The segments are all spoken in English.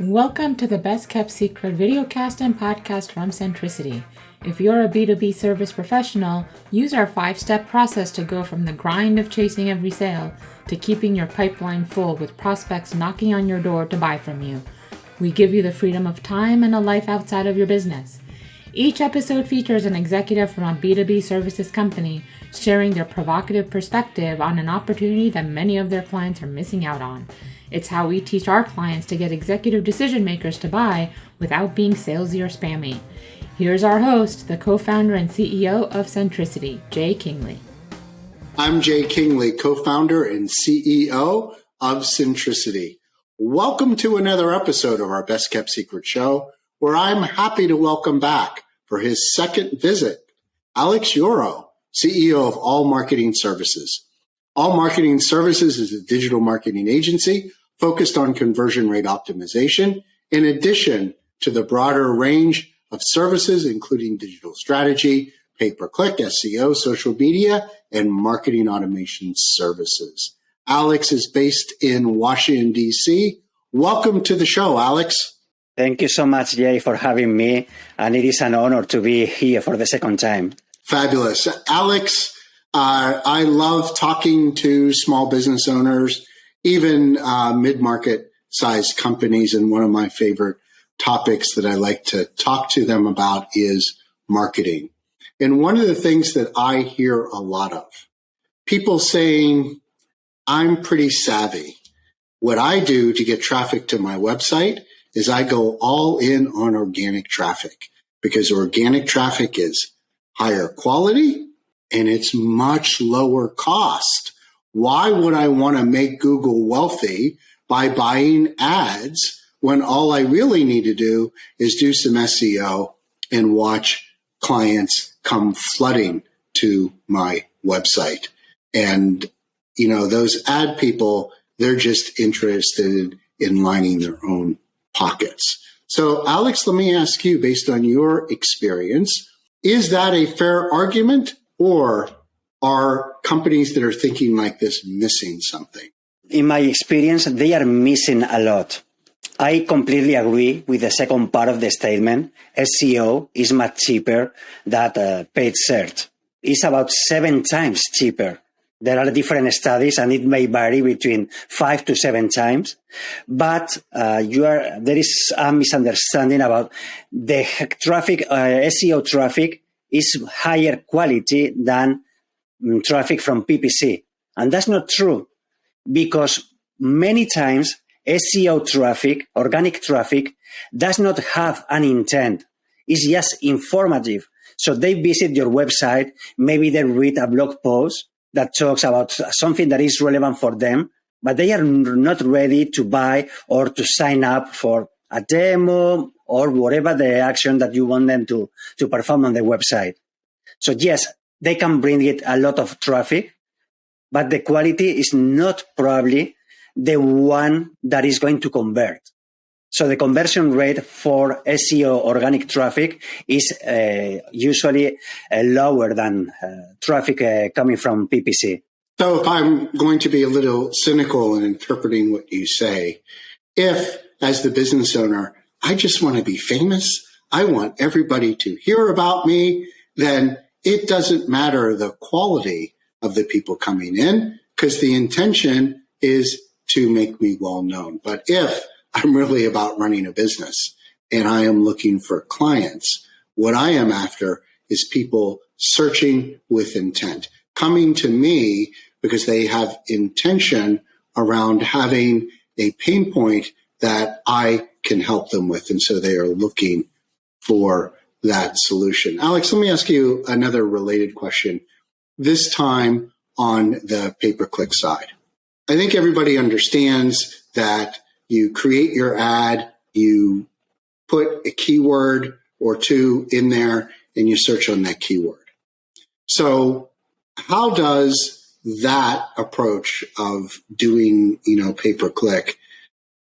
Welcome to the Best Kept Secret videocast and podcast from Centricity. If you're a B2B service professional, use our five step process to go from the grind of chasing every sale to keeping your pipeline full with prospects knocking on your door to buy from you. We give you the freedom of time and a life outside of your business. Each episode features an executive from a B2B services company sharing their provocative perspective on an opportunity that many of their clients are missing out on. It's how we teach our clients to get executive decision makers to buy without being salesy or spammy. Here's our host, the co founder and CEO of Centricity, Jay Kingley. I'm Jay Kingley, co founder and CEO of Centricity. Welcome to another episode of our Best Kept Secret show, where I'm happy to welcome back for his second visit, Alex Euro, CEO of All Marketing Services. All Marketing Services is a digital marketing agency focused on conversion rate optimization, in addition to the broader range of services, including digital strategy, pay per click, SEO, social media, and marketing automation services. Alex is based in Washington, D.C. Welcome to the show, Alex. Thank you so much, Jay, for having me. And it is an honor to be here for the second time. Fabulous. Alex, uh, I love talking to small business owners even uh, mid market sized companies. And one of my favorite topics that I like to talk to them about is marketing. And one of the things that I hear a lot of people saying, I'm pretty savvy. What I do to get traffic to my website is I go all in on organic traffic because organic traffic is higher quality and it's much lower cost why would I want to make Google wealthy by buying ads when all I really need to do is do some SEO and watch clients come flooding to my website? And, you know, those ad people, they're just interested in lining their own pockets. So, Alex, let me ask you, based on your experience, is that a fair argument or are companies that are thinking like this missing something? In my experience, they are missing a lot. I completely agree with the second part of the statement. SEO is much cheaper than uh, paid search. It's about seven times cheaper. There are different studies and it may vary between five to seven times. But uh, you are, there is a misunderstanding about the traffic, uh, SEO traffic is higher quality than Mm, traffic from PPC. And that's not true because many times SEO traffic, organic traffic, does not have an intent. It's just informative. So they visit your website, maybe they read a blog post that talks about something that is relevant for them, but they are not ready to buy or to sign up for a demo or whatever the action that you want them to, to perform on the website. So yes, they can bring it a lot of traffic, but the quality is not probably the one that is going to convert. So the conversion rate for SEO organic traffic is uh, usually uh, lower than uh, traffic uh, coming from PPC. So if I'm going to be a little cynical in interpreting what you say, if as the business owner, I just want to be famous, I want everybody to hear about me, then it doesn't matter the quality of the people coming in because the intention is to make me well known. But if I'm really about running a business and I am looking for clients, what I am after is people searching with intent, coming to me because they have intention around having a pain point that I can help them with. And so they are looking for that solution. Alex, let me ask you another related question, this time on the pay per click side. I think everybody understands that you create your ad, you put a keyword or two in there, and you search on that keyword. So, how does that approach of doing, you know, pay per click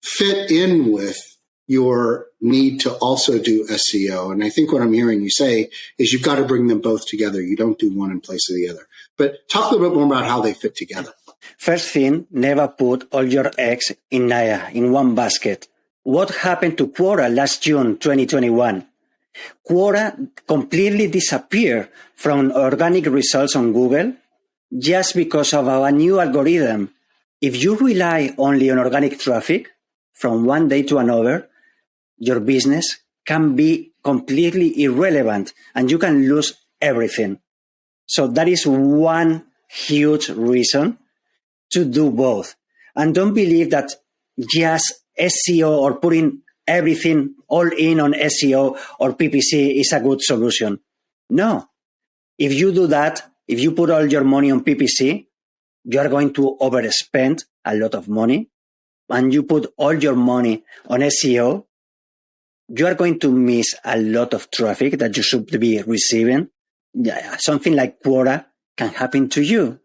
fit in with your need to also do SEO. And I think what I'm hearing you say is you've got to bring them both together. You don't do one in place of the other. But talk a little bit more about how they fit together. First thing, never put all your eggs in, uh, in one basket. what happened to Quora last June 2021? Quora completely disappeared from organic results on Google just because of our new algorithm. If you rely only on organic traffic from one day to another, your business can be completely irrelevant and you can lose everything. So that is one huge reason to do both. And don't believe that just SEO or putting everything all in on SEO or PPC is a good solution. No. If you do that, if you put all your money on PPC, you are going to overspend a lot of money. And you put all your money on SEO, you are going to miss a lot of traffic that you should be receiving. Yeah, something like Quora can happen to you.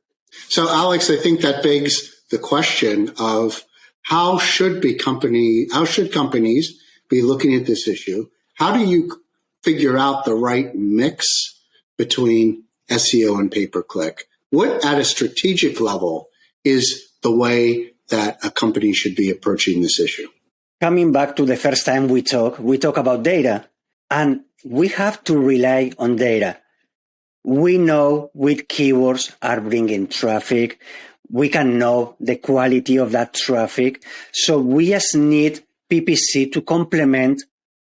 So, Alex, I think that begs the question of how should be company how should companies be looking at this issue? How do you figure out the right mix between SEO and pay per click? What at a strategic level is the way that a company should be approaching this issue? Coming back to the first time we talk, we talk about data and we have to rely on data. We know which keywords are bringing traffic. We can know the quality of that traffic. So we just need PPC to complement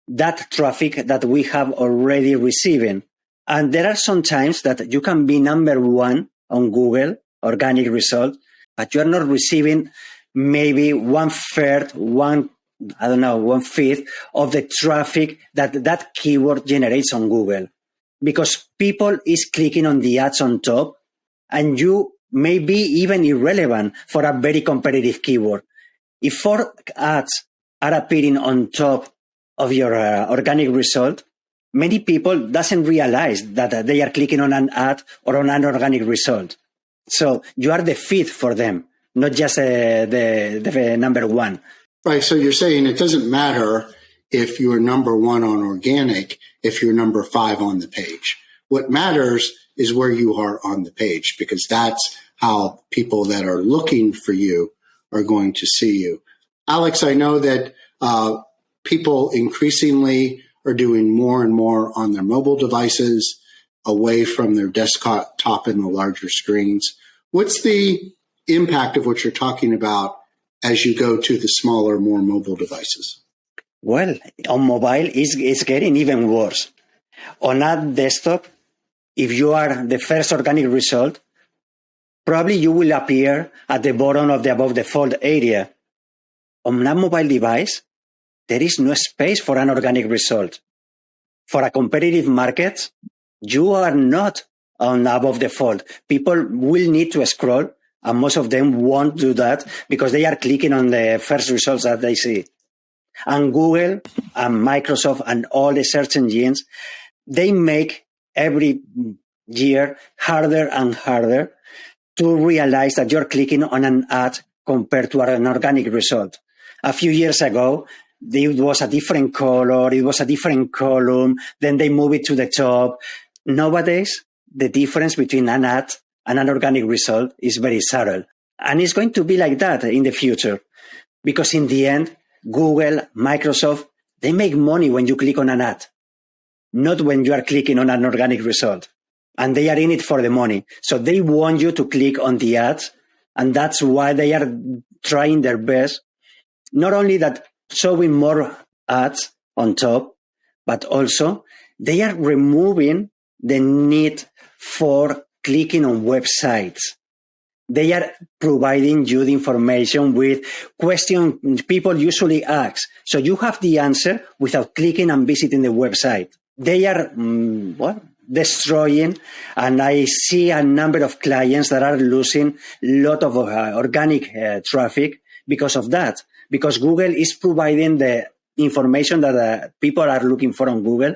that traffic that we have already receiving. And there are some times that you can be number one on Google, organic result, but you're not receiving maybe one third, one, I don't know, one fifth of the traffic that that keyword generates on Google. Because people is clicking on the ads on top and you may be even irrelevant for a very competitive keyword. If four ads are appearing on top of your uh, organic result, many people doesn't realize that uh, they are clicking on an ad or on an organic result. So you are the feed for them, not just uh, the, the number one. Right. So you're saying it doesn't matter if you're number one on organic, if you're number five on the page. What matters is where you are on the page because that's how people that are looking for you are going to see you. Alex, I know that uh, people increasingly are doing more and more on their mobile devices away from their desktop top and the larger screens. What's the impact of what you're talking about as you go to the smaller, more mobile devices? Well, on mobile, it's, it's getting even worse. On a desktop, if you are the first organic result, probably you will appear at the bottom of the above the fold area. On a mobile device, there is no space for an organic result. For a competitive market, you are not on above the fold. People will need to scroll and most of them won't do that because they are clicking on the first results that they see. And Google and Microsoft and all the search engines, they make every year harder and harder to realize that you're clicking on an ad compared to an organic result. A few years ago, it was a different color, it was a different column, then they move it to the top. Nowadays, the difference between an ad an organic result is very subtle. And it's going to be like that in the future. Because in the end, Google, Microsoft, they make money when you click on an ad, not when you are clicking on an organic result. And they are in it for the money. So they want you to click on the ads. And that's why they are trying their best. Not only that showing more ads on top, but also they are removing the need for clicking on websites they are providing you the information with questions people usually ask. So you have the answer without clicking and visiting the website. They are, um, what? Destroying, and I see a number of clients that are losing a lot of uh, organic uh, traffic because of that. Because Google is providing the information that uh, people are looking for on Google,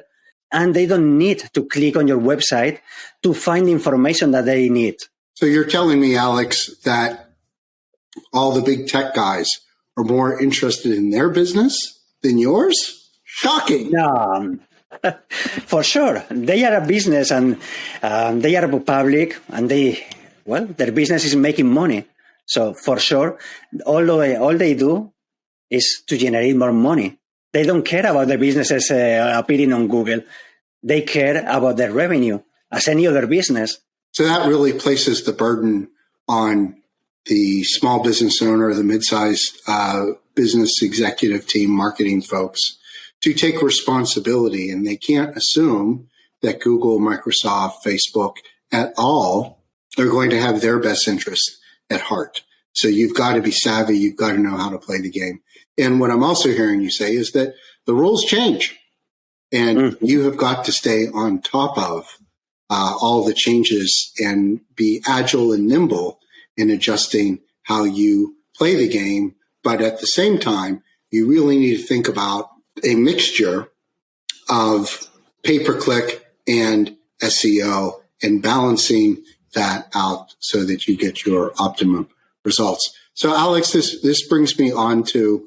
and they don't need to click on your website to find the information that they need. So you're telling me, Alex, that all the big tech guys are more interested in their business than yours? Shocking. No, for sure. They are a business and um, they are public and they, well, their business is making money. So for sure, all, the, all they do is to generate more money. They don't care about the businesses uh, appearing on Google. They care about their revenue as any other business. So that really places the burden on the small business owner, the mid-sized uh, business executive team, marketing folks to take responsibility. And they can't assume that Google, Microsoft, Facebook at all are going to have their best interest at heart. So you've got to be savvy. You've got to know how to play the game. And what I'm also hearing you say is that the rules change and mm-hmm. you have got to stay on top of uh, all the changes and be agile and nimble in adjusting how you play the game. But at the same time, you really need to think about a mixture of pay per click and SEO and balancing that out so that you get your optimum results. So Alex, this, this brings me on to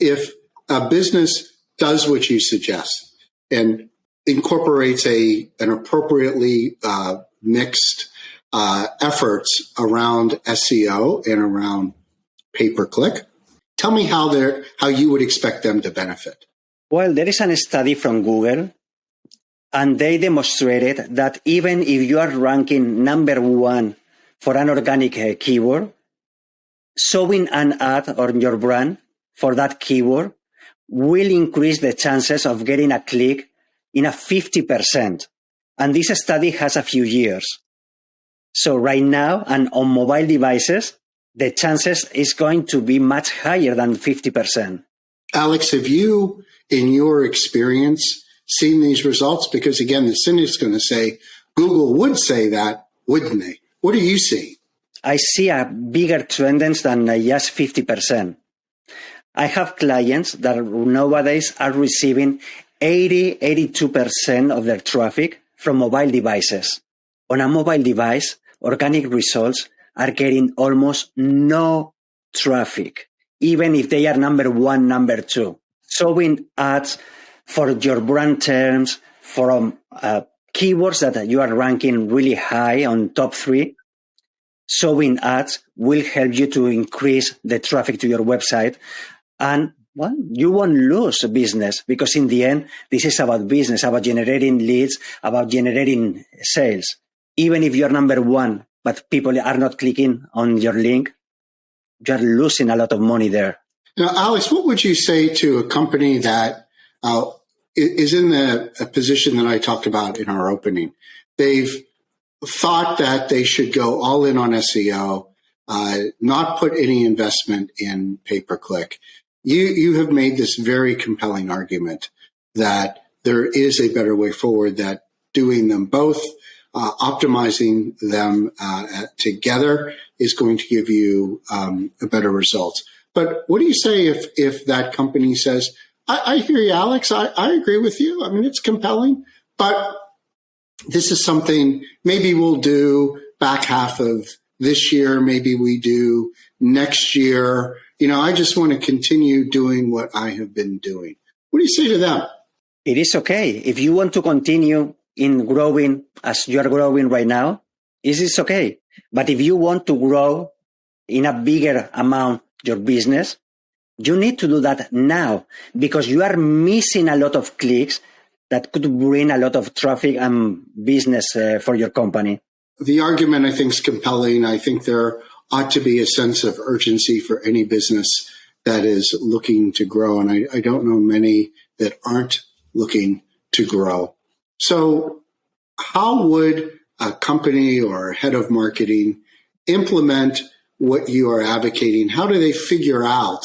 if a business does what you suggest and incorporates a, an appropriately uh, mixed uh, efforts around SEO and around pay per click. Tell me how they how you would expect them to benefit. Well, there is a study from Google, and they demonstrated that even if you are ranking number one for an organic uh, keyword, showing an ad on your brand for that keyword will increase the chances of getting a click in a 50%. And this study has a few years. So right now and on mobile devices, the chances is going to be much higher than 50%. Alex, have you, in your experience, seen these results? Because again, the cynic's going to say Google would say that, wouldn't they? What are you seeing? I see a bigger trend than just 50%. I have clients that nowadays are receiving 80, 82% of their traffic from mobile devices. On a mobile device, organic results are getting almost no traffic, even if they are number one, number two. Showing ads for your brand terms, from uh, keywords that you are ranking really high on top three, showing ads will help you to increase the traffic to your website. And well, you won't lose business because in the end, this is about business, about generating leads, about generating sales. Even if you're number one, but people are not clicking on your link, you're losing a lot of money there. Now, Alex, what would you say to a company that uh, is in the position that I talked about in our opening? They've thought that they should go all in on SEO, uh, not put any investment in pay per click. You you have made this very compelling argument that there is a better way forward. That doing them both, uh, optimizing them uh, together, is going to give you um, a better results. But what do you say if if that company says, I, I hear you, Alex. I, I agree with you. I mean, it's compelling, but this is something maybe we'll do back half of this year. Maybe we do next year. You know, I just want to continue doing what I have been doing. What do you say to them? It is okay. If you want to continue in growing as you are growing right now, it is okay. But if you want to grow in a bigger amount your business, you need to do that now because you are missing a lot of clicks that could bring a lot of traffic and business uh, for your company. The argument I think is compelling. I think there ought to be a sense of urgency for any business that is looking to grow. And I, I don't know many that aren't looking to grow. So how would a company or head of marketing implement what you are advocating? How do they figure out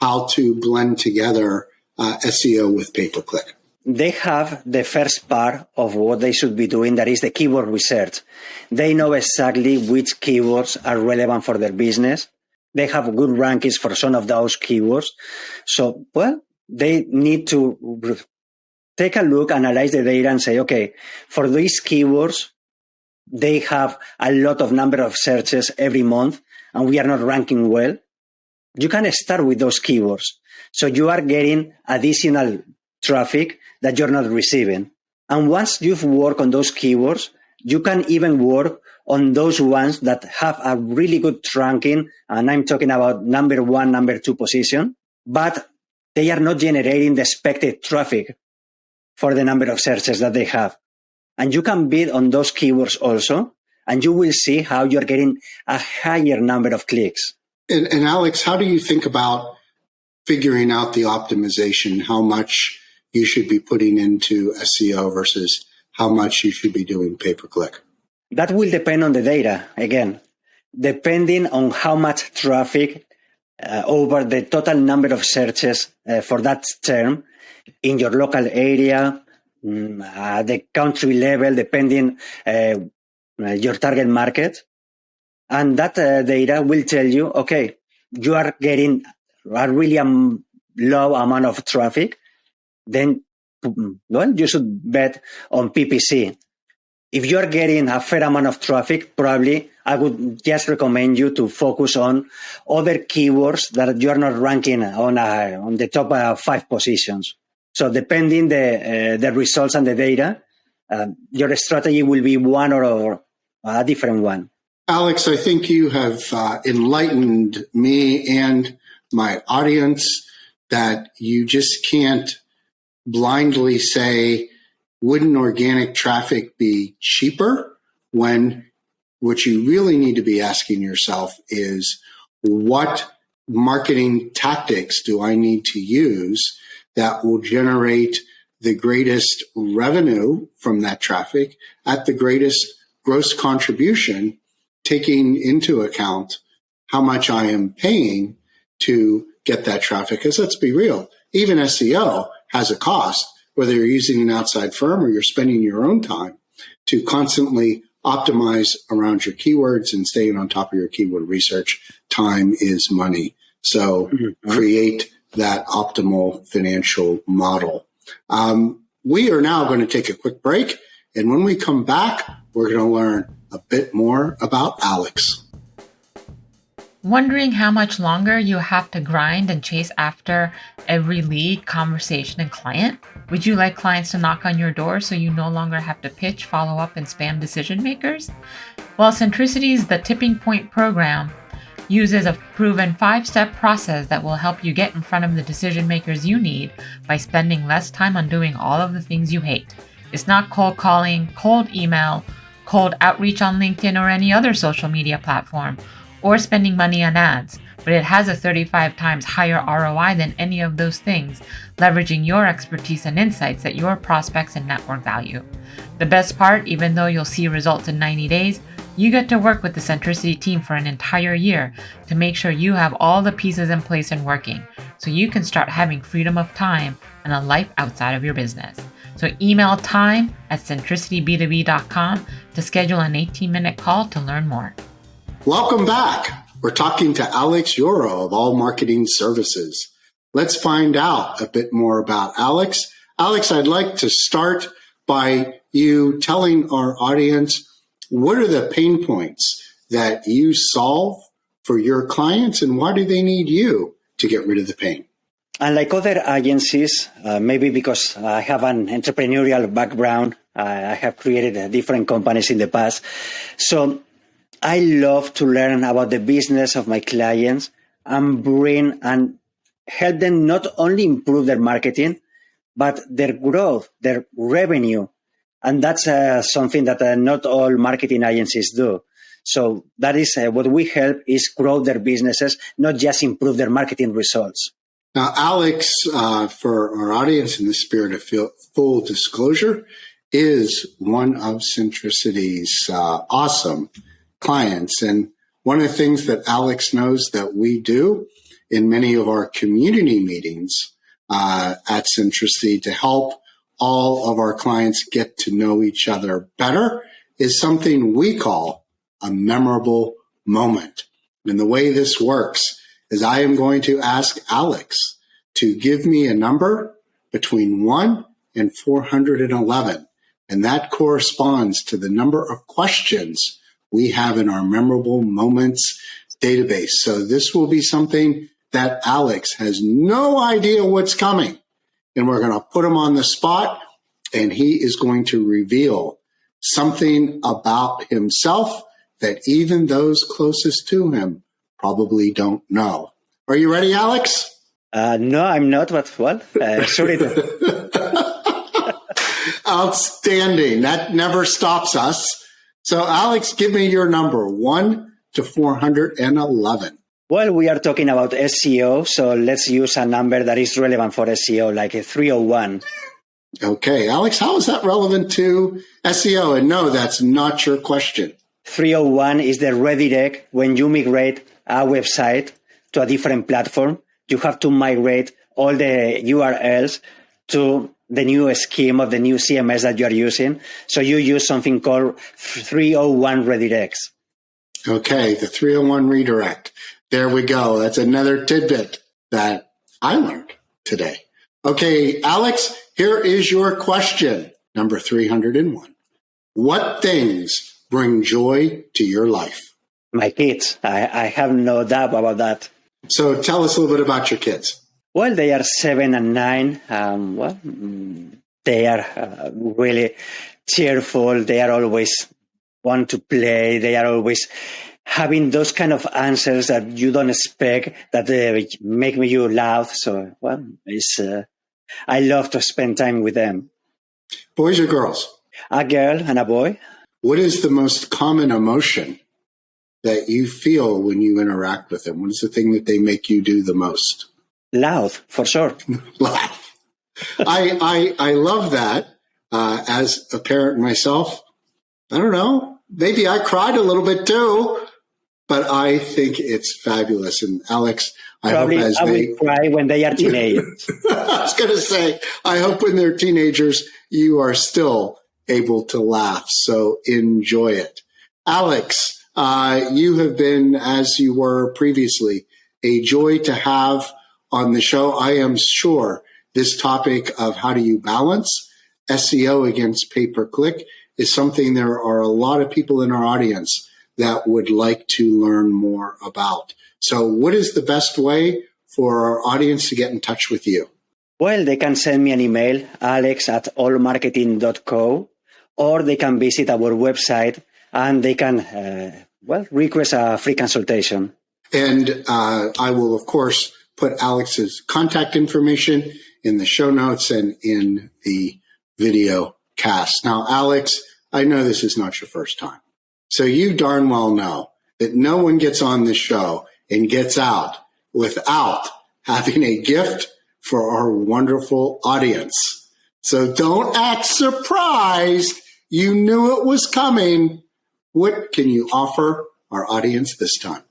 how to blend together uh, SEO with pay per click? They have the first part of what they should be doing, that is the keyword research. They know exactly which keywords are relevant for their business. They have good rankings for some of those keywords. So, well, they need to take a look, analyze the data and say, okay, for these keywords, they have a lot of number of searches every month and we are not ranking well. You can start with those keywords. So you are getting additional traffic that you're not receiving. And once you've worked on those keywords, you can even work on those ones that have a really good ranking. And I'm talking about number one, number two position. but they are not generating the expected traffic for the number of searches that they have. And you can bid on those keywords also, and you will see how you're getting a higher number of clicks. And, and Alex, how do you think about figuring out the optimization, how much you should be putting into SEO versus how much you should be doing pay per click? That will depend on the data again, depending on how much traffic uh, over the total number of searches uh, for that term in your local area, at the country level, depending uh, your target market. And that uh, data will tell you, okay, you are getting a really um, low amount of traffic, then well, you should bet on PPC. If you're getting a fair amount of traffic, probably I would just recommend you to focus on other keywords that you're not ranking on a, on the top uh, five positions. So depending the uh, the results and the data, uh, your strategy will be one or a different one. Alex, I think you have uh, enlightened me and my audience that you just can't blindly say, wouldn't organic traffic be cheaper when what you really need to be asking yourself is what marketing tactics do I need to use that will generate the greatest revenue from that traffic at the greatest gross contribution taking into account how much I am paying to get that traffic. Because let's be real, even SEO has a cost, whether you're using an outside firm or you're spending your own time to constantly optimize around your keywords and staying on top of your keyword research. Time is money. So mm-hmm. create that optimal financial model. Um, we are now going to take a quick break. And when we come back, we're going to learn a bit more about Alex. Wondering how much longer you have to grind and chase after every lead, conversation, and client? Would you like clients to knock on your door so you no longer have to pitch, follow up, and spam decision makers? Well, Centricity's The Tipping Point program uses a proven five step process that will help you get in front of the decision makers you need by spending less time on doing all of the things you hate. It's not cold calling, cold email, cold outreach on LinkedIn or any other social media platform, or spending money on ads, but it has a 35 times higher ROI than any of those things, leveraging your expertise and insights that your prospects and network value. The best part, even though you'll see results in 90 days, you get to work with the Centricity team for an entire year to make sure you have all the pieces in place and working so you can start having freedom of time and a life outside of your business. So email time at centricityb2b.com to schedule an 18 minute call to learn more. Welcome back. We're talking to Alex Yoro of All Marketing Services. Let's find out a bit more about Alex. Alex, I'd like to start by you telling our audience what are the pain points that you solve for your clients and why do they need you to get rid of the pain? Unlike other agencies, uh, maybe because I have an entrepreneurial background, I have created uh, different companies in the past. So I love to learn about the business of my clients and bring and help them not only improve their marketing, but their growth, their revenue. And that's uh, something that uh, not all marketing agencies do. So that is uh, what we help is grow their businesses, not just improve their marketing results. Now, Alex, uh, for our audience, in the spirit of full disclosure, is one of Centricity's uh, awesome clients. And one of the things that Alex knows that we do in many of our community meetings uh, at Centricity to help all of our clients get to know each other better is something we call a memorable moment. And the way this works is I am going to ask Alex to give me a number between 1 and 411. And that corresponds to the number of questions we have in our memorable moments database. So this will be something that Alex has no idea what's coming. And we're going to put him on the spot and he is going to reveal something about himself that even those closest to him probably don't know. Are you ready, Alex? Uh, no, I'm not, but well, uh, sorry. Outstanding. That never stops us. So, Alex, give me your number one to 411. Well, we are talking about SEO, so let's use a number that is relevant for SEO, like a 301. Okay, Alex, how is that relevant to SEO? And no, that's not your question. 301 is the redirect when you migrate a website to a different platform. You have to migrate all the URLs to the new scheme of the new CMS that you are using. So you use something called 301 redirects. Okay, the 301 redirect. There we go. That's another tidbit that I learned today. Okay, Alex, here is your question, number 301. What things bring joy to your life? My kids. I, I have no doubt about that. So tell us a little bit about your kids. Well, they are seven and nine. Um, well, mm, they are uh, really cheerful. They are always want to play. They are always having those kind of answers that you don't expect that uh, make you laugh. So, well, it's, uh, I love to spend time with them. Boys or girls? A girl and a boy. What is the most common emotion that you feel when you interact with them? What is the thing that they make you do the most? Loud, for sure. Laugh. I, I, I love that. Uh, as a parent myself, I don't know. Maybe I cried a little bit too but I think it's fabulous. And Alex, I Probably hope as I they will cry when they are teenagers. I was going to say, I hope when they're teenagers, you are still able to laugh. So enjoy it. Alex, uh, you have been, as you were previously, a joy to have on the show. I am sure this topic of how do you balance SEO against pay per click is something there are a lot of people in our audience that would like to learn more about. So, what is the best way for our audience to get in touch with you? Well, they can send me an email, alex at allmarketing.co, or they can visit our website and they can, uh, well, request a free consultation. And uh, I will, of course, put Alex's contact information in the show notes and in the video cast. Now, Alex, I know this is not your first time. So you darn well know that no one gets on this show and gets out without having a gift for our wonderful audience. So don't act surprised. You knew it was coming. What can you offer our audience this time?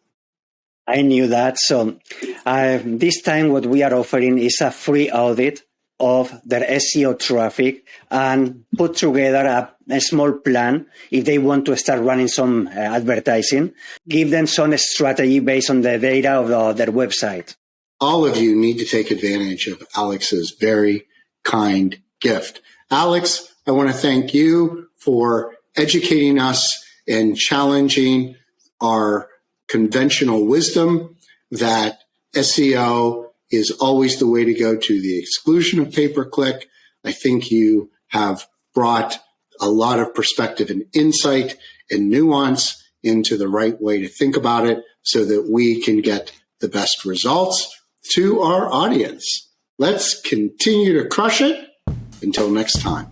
I knew that. So uh, this time, what we are offering is a free audit of their SEO traffic and put together a, a, small plan if they want to start running some uh, advertising, give them some strategy based on the data of the, their website. All of you need to take advantage of Alex's very kind gift. Alex, I want to thank you for educating us and challenging our conventional wisdom that SEO is always the way to go to the exclusion of pay per click. I think you have brought a lot of perspective and insight and nuance into the right way to think about it so that we can get the best results to our audience. Let's continue to crush it. Until next time.